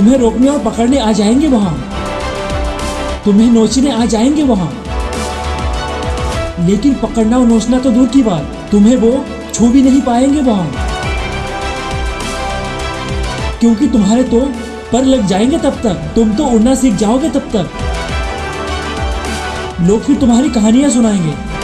तुम्हें रोकने और पकड़ने आ जाएँगे वहाँ। तुम्हें नोचने आ जाएँगे वहाँ। लेकिन पकड़ना और नोचना तो दूर की बात। तुम्हें वो छू भी नहीं पाएँगे वहाँ। क्योंकि तुम्हारे तो पर लग जाएँगे तब तक। तुम तो उड़ना सीख जाओगे तब तक। लोग फिर तुम्हारी कहानियाँ सुनाएँगे।